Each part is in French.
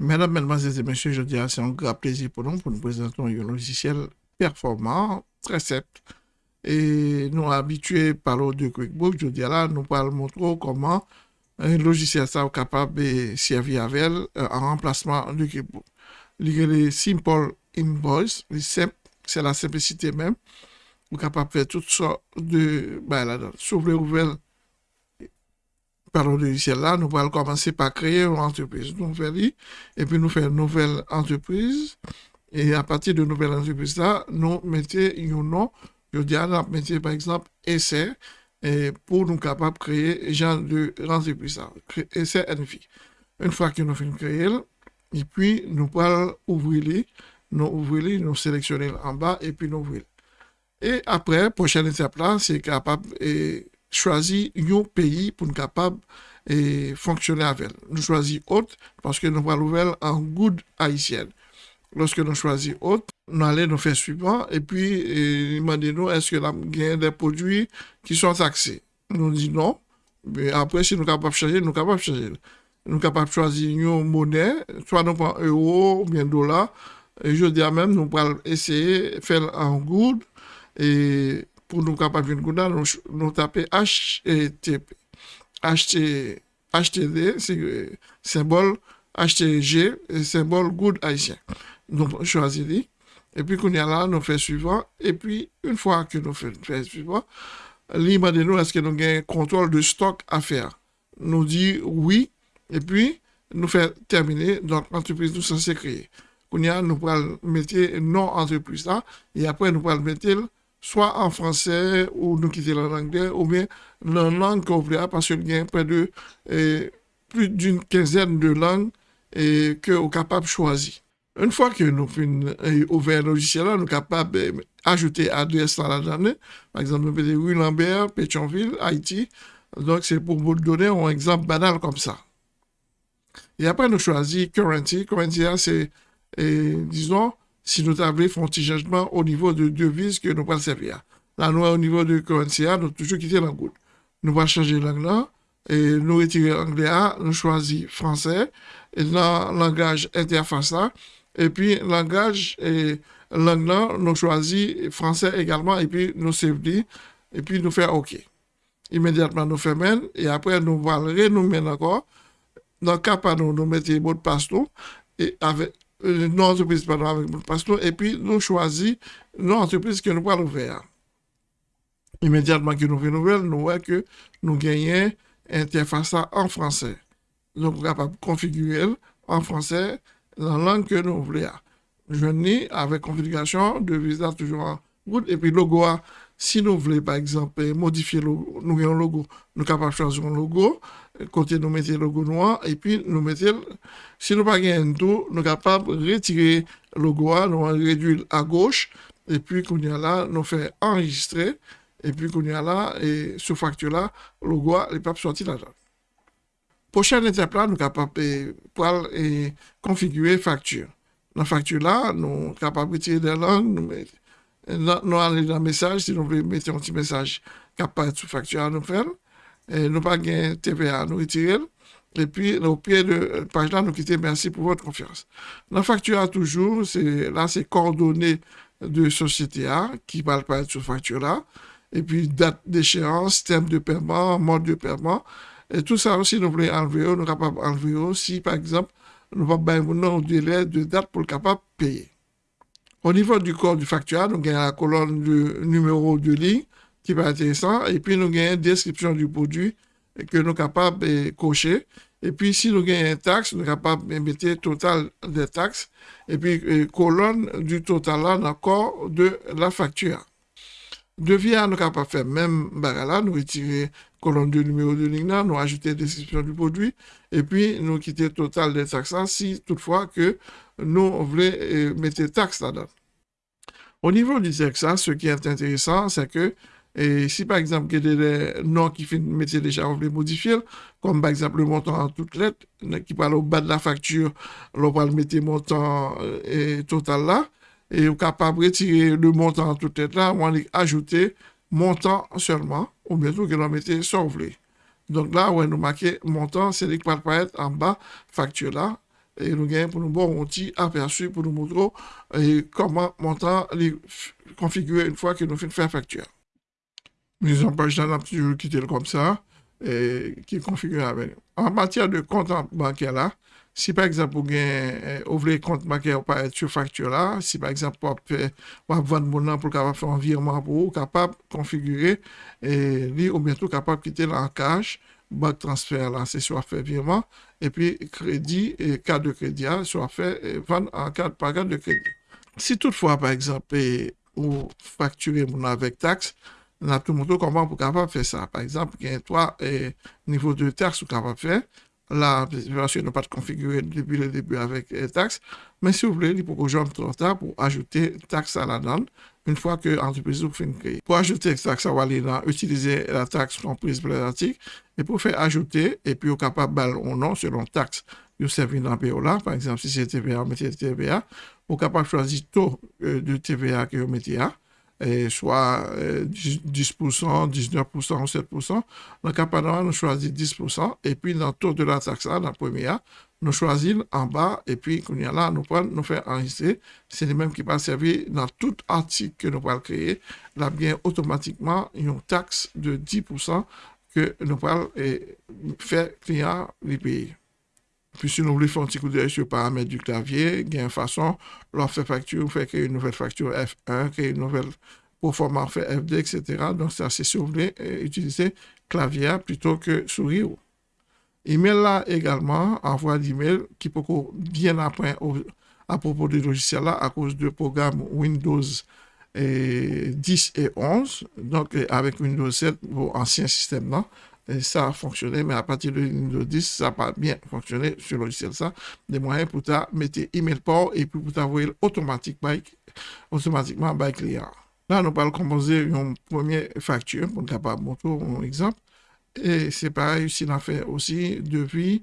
Mesdames, Mesdemoiselles et Messieurs, je dirais c'est un grand plaisir pour nous pour nous présenter un logiciel performant, très simple. Et nous habitués par l'eau de QuickBooks, je dirais là, nous allons montrer comment un logiciel capable de servir avec euh, en remplacement de QuickBooks. Le Simple Invoice, c'est la simplicité même. Vous capable de faire toutes sortes de... Ben par le logiciel là, nous allons commencer par créer une entreprise nouvelle et puis nous faire une nouvelle entreprise. Et à partir de nouvelle entreprise là, nous mettons un nom. Je dis à mettre par exemple essai et pour nous capables de créer genre de entreprise là, essai NFI. Une fois que nous de créer, et puis nous allons ouvrir nous ouvrir nous sélectionner en bas et puis nous ouvrir. Et après, prochaine étape là, c'est capable choisir un pays pour nous capable et fonctionner avec. Nous choisissons autre parce que nous allons l'ouvrir en good haïtienne. Lorsque nous choisissons autre, nous allons nous faire suivant et puis demandez-nous est-ce que nous avons des produits qui sont taxés? Nous disons non. Mais après, si nous sommes capables de changer, nous sommes capables de changer. Nous sommes capables de choisir une monnaie, soit nous prenons euro ou bien dollar. Je dis même, nous allons essayer de faire en good et pour nous capables de nous, nous taper HTTP. HTD, c'est symbole HTG, symbole good haïtien. Donc, choisissons. Et puis, qu'on y a là, nous faisons suivant. Et puis, une fois que nous faisons suivant, libre de nous, est-ce que nous avons un contrôle de stock à faire? Nous dit oui. Et puis, nous faisons terminer. Donc, l'entreprise nous censée créer. Qu'on y a, nous pouvons mettre non entreprise là. Et après, nous pouvons mettre soit en français ou nous quitter en anglais ou bien la langue qu'on parce qu'il y a près de plus d'une quinzaine de langues et que nous capable choisir. Une fois que nous avons eh, ouvert le logiciel, nous sommes capables d'ajouter adresse dans la journée. Par exemple, nous mettons Rue Lambert, Pétionville, Haïti. Donc, c'est pour vous donner un exemple banal comme ça. Et après, nous choisissons Currency. Currency, c'est, disons, si nous avons fait un petit changement au niveau de devises que nous allons servir. Là, nous, au niveau de currency, nous avons toujours quitté l'anglais. Nous allons changer langue et nous retirer l'anglais, nous choisissons français, et dans langage interface là, et puis langage et langue nous choisissons français également, et puis nous sauvegarder, et puis nous faire OK. Immédiatement, nous faisons et après, nous allons renommer encore. Dans le cas, nous, nous mettons mot de passe, et avec nos entreprises pardon, avec passeport, et puis nous choisissons nos entreprises que nous pouvons ouvrir. Immédiatement que nous nouvelle, nous voyons que nous gagnons interface en français. Nous sommes capables de configurer en français la langue que nous voulons. Je venais avec configuration de visa toujours en route, et puis logo, si nous voulons par exemple modifier le, nous un logo, nous sommes capables de choisir un logo, côté nous mettons le logo noir, et puis nous mettons, si nous pas un tout, nous sommes capables de retirer le logo, nous réduire à gauche, et puis qu'on y a là, nous fait enregistrer, et puis qu'on y a là, et ce facture là, le logo, il peut sortir là-dedans. Prochaine étape là, nous sommes capables de configurer facture. Dans la facture là, nous sommes capables de retirer des langues, nous mettons nous dans le message, si nous voulons mettre un petit message qui apparaît sous facture à nous faire. Nous pas TVA à nous retirer. Et puis, au pied de la page là, nous quitter merci pour votre confiance. La facture toujours, c'est, là, c'est coordonnées de société A qui va apparaître sur facture là. Et puis, date d'échéance, terme de paiement, mode de paiement. Tout ça aussi, nous voulons enlever, nous sommes capables d'enlever si, par exemple, nous avons un délai de date pour le capable de payer. Au niveau du corps du facture, nous avons la colonne du numéro de ligne qui être intéressant. Et puis, nous avons une description du produit que nous sommes capables de cocher. Et puis, si nous avons une taxe, nous sommes capables de mettre le total des taxes. Et puis, euh, colonne du total là dans le corps de la facture. Devis, nous sommes capables de faire même là, nous retirer colonne de numéro de ligne là, nous ajouter description du produit. Et puis, nous quitter le total des taxes si toutefois que nous voulons euh, mettre taxes là-dedans. Au niveau du texte, ce qui est intéressant, c'est que si par exemple, il y a des noms qui finissent métier déjà, veut modifier, comme par exemple le montant en toutes lettres, qui parle au bas de la facture, on va mettre le montant euh, total là, et on est capable de retirer le montant en toutes lettres là, on va ajouter montant seulement, ou bien qu'on va mettre sauver. Donc là, on nous marquer montant, c'est ce qui va apparaître en bas, facture là, et nous gagnons pour nous bon outil aperçu pour nous montrer et comment montant les configurer une fois que nous finissons faire facture. Mise en page dans toujours quitter comme ça, et qui est configuré avec. En matière de compte bancaire là, si par exemple vous avez ouvrir compte bancaire pas être sur facture là, si par exemple vous avez vendre mon pour faire un virement pour vous, capable configurer et lui ou bientôt capable quitter cash banque transfert là, c'est soit fait virement, et puis crédit et carte de crédit, soit fait vendre en carte par carte de crédit. Si toutefois, par exemple, ou facturer mon avec taxe, on a tout le monde comment pour capable faire ça. Par exemple, il y a trois niveaux de taxe pour capable faire. Là, bien sûr, ne pas configurer depuis le début avec les taxes, mais si vous voulez, il faut j'en trop tard pour ajouter taxe à la donne une fois que l'entreprise vous fait créer. Pour ajouter taxe, aller dans utiliser la taxe comprise pour l'article et pour faire ajouter, et puis au capable ou non selon taxe vous servez dans là. Par exemple, si c'est TVA, mettez TVA. Vous capable de choisir le taux euh, de TVA que vous mettez là soit 10%, 19% ou 7%. Dans le cas nous choisissons 10%. Et puis, dans le taux de la taxe, dans la première, nous choisissons en bas. Et puis, quand là, nous prenons, nous faisons enregistrer. C'est le même qui va servir dans tout article que nous allons créer. Là, bien, automatiquement, une taxe de 10% que nous allons faire client les. Puis si nous voulons faire un petit coup d'œil sur le paramètre du clavier, il y a une façon, leur faire facture, vous créer une nouvelle facture F1, créer une nouvelle pour format fait FD, etc. Donc, c'est si vous voulez utiliser clavier plutôt que souris. Email là également, envoi d'email qui peut bien après à propos du logiciel là à cause du programme Windows 10 et 11. Donc, avec Windows 7, vos anciens systèmes là, ça a fonctionné, mais à partir de Windows 10, ça n'a pas bien fonctionné sur le logiciel ça. Des moyens pour mettre email port et puis pour t'envoyer automatiquement, automatiquement by client. Là, nous allons composer une première facture pour capable montrer un exemple. Et c'est pareil, si on fait aussi devis,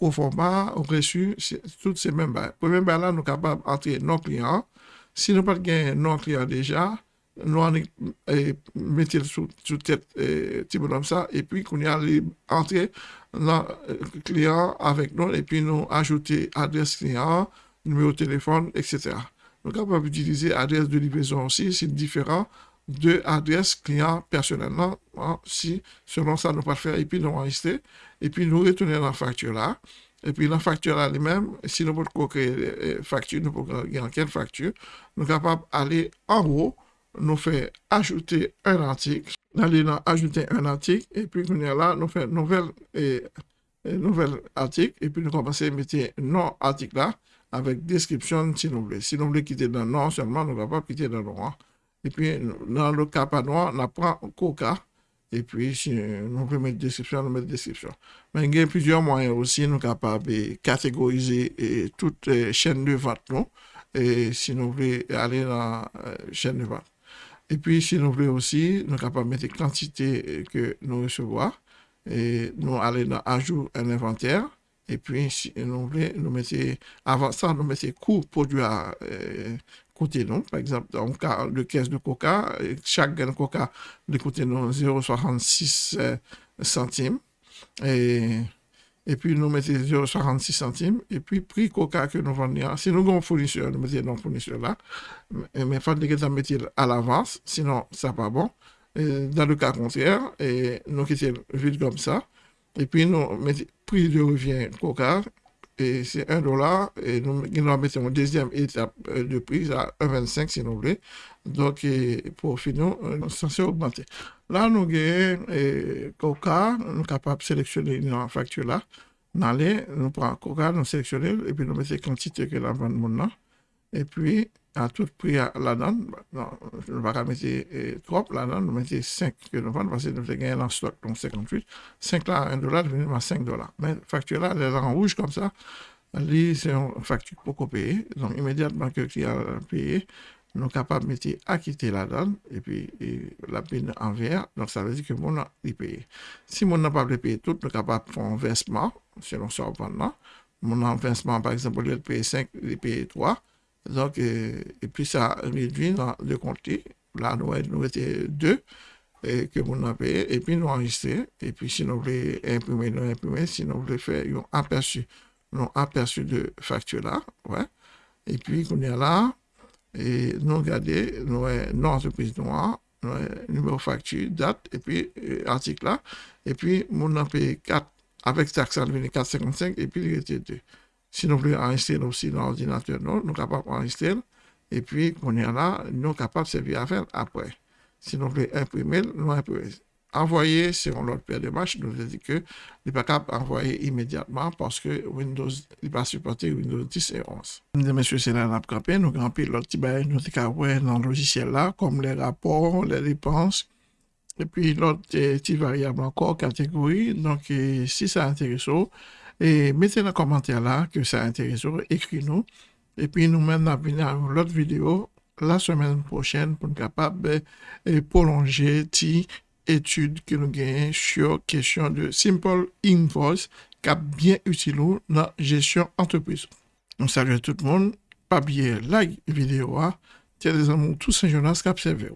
au format, au reçu, toutes ces mêmes bails. Premier bail là, nous sommes capables d'entrer nos clients. Si nous n'avons pas non clients déjà, nous allons mettre sous, sous tête petit bonhomme ça, et puis qu'on y a entrer dans le client avec nous, et puis nous ajouter adresse client, numéro de téléphone, etc. Nous sommes capables d'utiliser adresse de livraison aussi, c'est différent de adresse client personnellement, hein, si selon ça nous pas faire, et puis nous enregistrer, et puis nous retourner la facture là, et puis la facture là elle-même, si nous voulons créer facture, nous pouvons créer quelle facture, nous sommes capables d'aller en haut, nous fait ajouter un article. Dans ajouter un article, et puis est là, nous fait nouvelle, et, nouvel article, et puis nous commençons à mettre non article là, avec description si nous voulons. Si nous voulons quitter dans non seulement, nous ne pouvons pas quitter dans noir. Et puis, dans le cas pas noir, on apprend coca, et puis, si nous voulons mettre description, nous mettons description. Mais il y a plusieurs moyens aussi, nous sommes capables de catégoriser toutes les chaînes de vente, et si nous voulons aller dans la euh, chaîne de vente. Et puis, si nous voulons aussi, nous sommes capables de mettre les quantités que nous recevons. Et nous allons dans Ajout un inventaire. Et puis, si nous voulons, nous mettons, avant ça, nous mettons coût produit à euh, côté nous. Par exemple, dans le cas de caisse de coca, chaque gain de coca, de côté nous 0,66 euh, centimes. Et et puis nous mettons 0,66 centimes, et puis prix coca que nous vendons, si nous avons un fournisseur, nous mettons non fournisseur là, mais que nous mettions à l'avance, sinon ça pas bon. dans le cas contraire, et nous quittons vite comme ça, et puis nous mettons prix de revient coca, c'est 1 dollar, et nous, nous mettons une deuxième étape euh, de prix à 1,25 si nous voulons. Donc, pour finir, nous sommes censés augmenter. Là, nous avons Coca, nous sommes capables de sélectionner une facture là. Nous allons, nous prenons Coca, nous sélectionnons, et puis nous mettons la quantité que la vente. Et puis, à tout prix là-dedans, non, je ne vais pas mettre trop là-dedans, nous mettons 5 que nous vendons, parce que nous avons gagné en stock, donc 58. 5 là, 1 dollar, devenu à 5 dollars. Mais la facture là, elle est en rouge comme ça. C'est une facture pour payer. Donc, immédiatement que le client a payé, nous sommes capables de mettre acquitter la donne et puis la peine en vert. Donc, ça veut dire que mon a payé. Si mon n'a pas payé tout, nous sommes capables de faire un versement, selon ce qu'on Mon versement, par exemple, il payer 5, il paye 3. Donc, et, puis ça réduit le compte. Là, nous avons 2 et que mon a payé. Et puis, nous enregistrer. Et puis, si nous voulons imprimer, nous imprimer. Si nous voulons faire un aperçu nous aperçu de facture là, ouais. Et puis, qu'on est là, et nous regardons, nous avons entreprise noire, nous numéro facture, date, et puis euh, article là, et puis, mon a payé 4, avec taxe, ça devient 4,55, et puis il était 2. Si nous voulons enregistrer aussi dans l'ordinateur, nous sommes capables d'enregistrer, et puis, qu'on est là, nous sommes capables de servir à faire après. Si nous voulons imprimer, nous imprimons envoyer sur l'autre paire de match, nous dit que n'est pas capable d'envoyer immédiatement parce que Windows n'est pas supporté Windows 10 et 11. Mesdames et messieurs, c'est là la campé, nous grands l'autre petit dans le logiciel là, comme les rapports, les dépenses, et puis l'autre petit variable encore, catégorie. Donc, si ça intéresse, et mettez dans le commentaire là que ça intéresse, écrivez-nous. Et puis, nous maintenant à l'autre vidéo la semaine prochaine pour être capable de prolonger étude que nous gagnons sur question de Simple Invoice qui est bien utile dans la gestion entreprise. On salue tout le monde. Pas bien like vidéo. Tiens les amours tous ces journalistes qui observent.